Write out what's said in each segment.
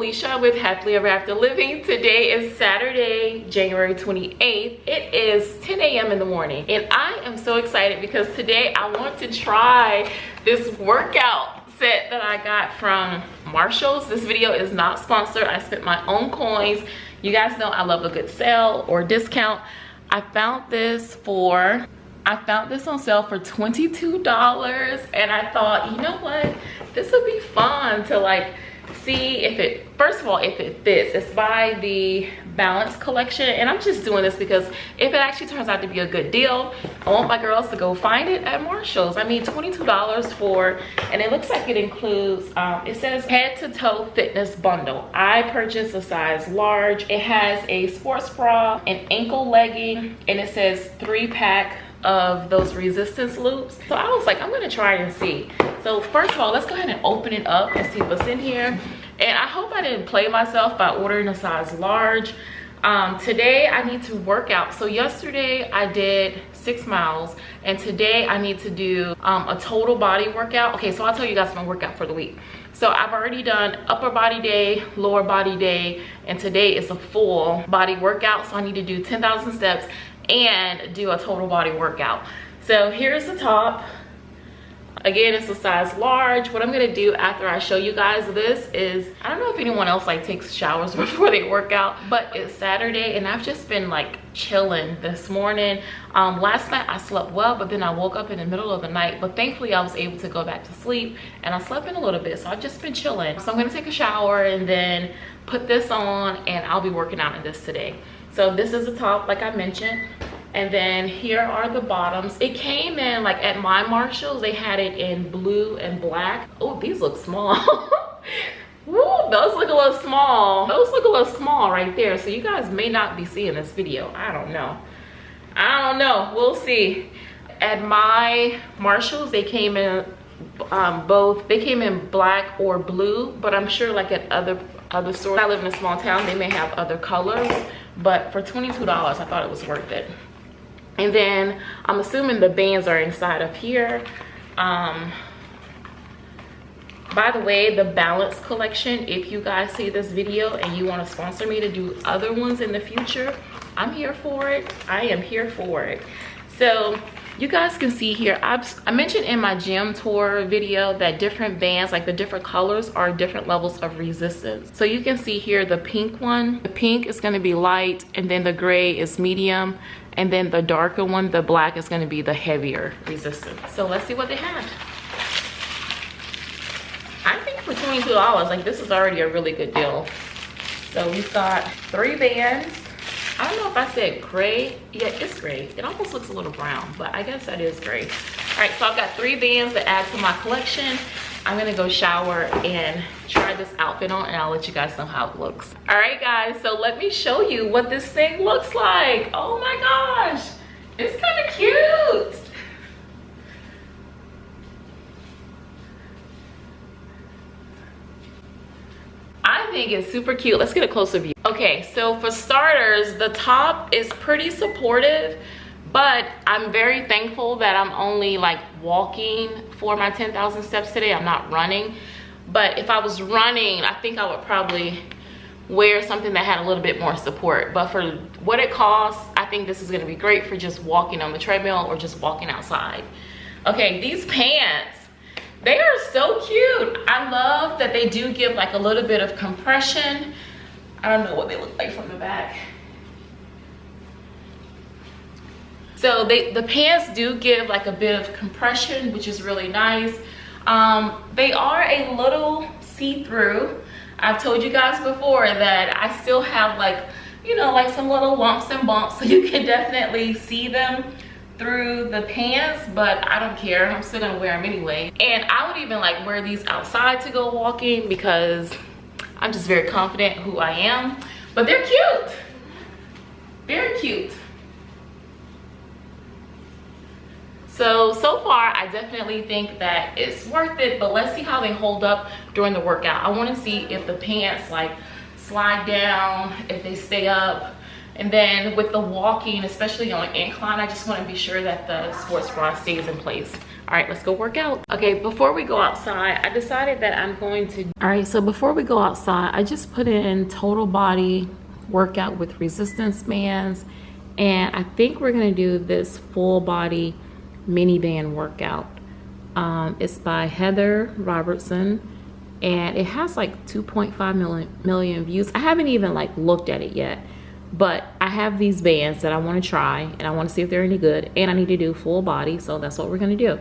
Alicia with Happily Ever After Living. Today is Saturday, January 28th. It is 10 a.m. in the morning and I am so excited because today I want to try this workout set that I got from Marshalls. This video is not sponsored. I spent my own coins. You guys know I love a good sale or discount. I found this for I found this on sale for $22 and I thought, you know what? This would be fun to like see if it first of all if it fits. It's by the balance collection and i'm just doing this because if it actually turns out to be a good deal i want my girls to go find it at marshall's. I mean 22 dollars for and it looks like it includes um, it says head to toe fitness bundle. I purchased a size large. It has a sports bra an ankle legging and it says three pack of those resistance loops. So i was like i'm gonna try and see. So first of all let's go ahead and open it up and see what's in here. And i hope i didn't play myself by ordering a size large. Um, today i need to work out. So yesterday i did six miles and today i need to do um, a total body workout. Okay so i'll tell you guys my workout for the week. So i've already done upper body day lower body day and today is a full body workout. So i need to do 10,000 steps and do a total body workout. So here's the top. Again it's a size large. What i'm gonna do after i show you guys this is i don't know if anyone else like takes showers before they work out but it's saturday and i've just been like chilling this morning. Um last night i slept well but then i woke up in the middle of the night but thankfully i was able to go back to sleep and i slept in a little bit so i've just been chilling. So i'm gonna take a shower and then put this on and i'll be working out in this today so this is the top like i mentioned. And then here are the bottoms. It came in like at my marshalls they had it in blue and black. Oh these look small. Woo, those look a little small. Those look a little small right there. So you guys may not be seeing this video. I don't know. I don't know. We'll see. At my marshalls they came in um, both they came in black or blue but i'm sure like at other other stores i live in a small town they may have other colors but for 22 dollars i thought it was worth it. And then i'm assuming the bands are inside of here. Um by the way the balance collection if you guys see this video and you want to sponsor me to do other ones in the future i'm here for it. I am here for it. So you guys can see here I've, i mentioned in my gym tour video that different bands like the different colors are different levels of resistance. So you can see here the pink one. The pink is going to be light and then the gray is medium and then the darker one the black is going to be the heavier resistance. So let's see what they have. I think for 22 dollars like this is already a really good deal. So we've got three bands I don't know if I said gray. Yeah, it's gray. It almost looks a little brown, but I guess that is gray. All right, so I've got three bands to add to my collection. I'm gonna go shower and try this outfit on and I'll let you guys know how it looks. All right, guys, so let me show you what this thing looks like. Oh my gosh, it's kind of cute. I think it's super cute. Let's get a closer view. Okay, so for starters, the top is pretty supportive, but I'm very thankful that I'm only like walking for my 10,000 steps today. I'm not running. But if I was running, I think I would probably wear something that had a little bit more support. But for what it costs, I think this is gonna be great for just walking on the treadmill or just walking outside. Okay, these pants, they are so cute i love that they do give like a little bit of compression i don't know what they look like from the back. So they the pants do give like a bit of compression which is really nice. Um, they are a little see-through. I've told you guys before that i still have like you know like some little lumps and bumps so you can definitely see them through the pants but i don't care. I'm still gonna wear them anyway. And i would even like wear these outside to go walking because i'm just very confident who i am. But they're cute. Very cute. So so far i definitely think that it's worth it but let's see how they hold up during the workout. I want to see if the pants like slide down if they stay up. And then with the walking, especially on incline, I just want to be sure that the sports bra stays in place. All right let's go work out. Okay before we go outside i decided that i'm going to all right so before we go outside i just put in total body workout with resistance bands and i think we're going to do this full body mini band workout. Um, it's by heather robertson and it has like 2.5 million, million views. I haven't even like looked at it yet but I have these bands that I want to try and I want to see if they're any good and I need to do full body so that's what we're going to do.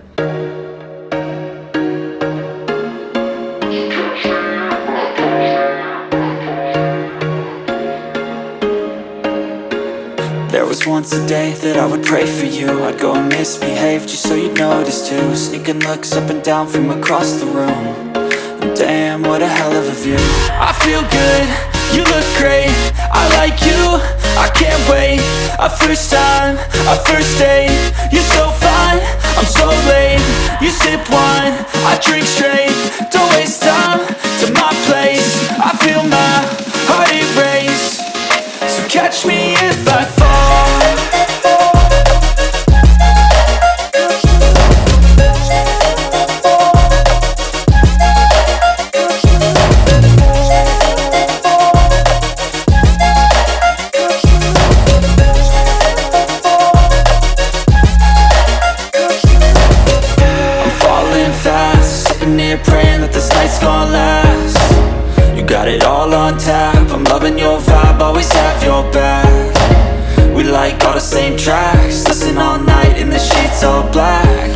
There was once a day that I would pray for you. I'd go and misbehave just so you'd notice too. Sneaking looks up and down from across the room. And Damn, what a hell of a view. I feel good you look great, I like you, I can't wait. A first time, a first date. You're so fine, I'm so late. You sip wine, I drink straight. Don't waste time to my place. I feel my heart erase. So catch me if same tracks. Listen all night in the sheets all black.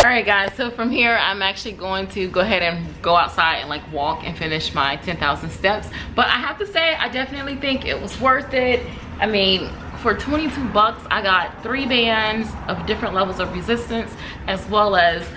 Alright guys, so from here I'm actually going to go ahead and go outside and like walk and finish my 10,000 steps. But I have to say, I definitely think it was worth it. I mean, for 22 bucks, I got three bands of different levels of resistance as well as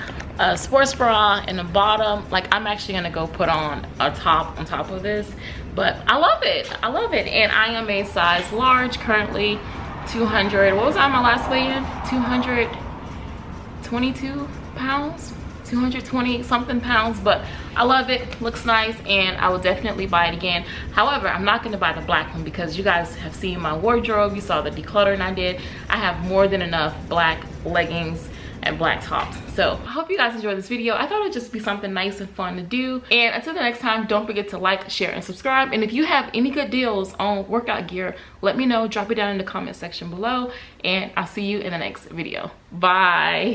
a sports bra and a bottom. Like I'm actually gonna go put on a top on top of this. But I love it, I love it. And I am a size large currently 200 what was I my last weigh-in 222 pounds 220 something pounds but i love it looks nice and i will definitely buy it again however i'm not going to buy the black one because you guys have seen my wardrobe you saw the decluttering i did i have more than enough black leggings and black tops so i hope you guys enjoyed this video. I thought it'd just be something nice and fun to do. And until the next time don't forget to like share and subscribe. And if you have any good deals on workout gear let me know. Drop it down in the comment section below. And i'll see you in the next video. Bye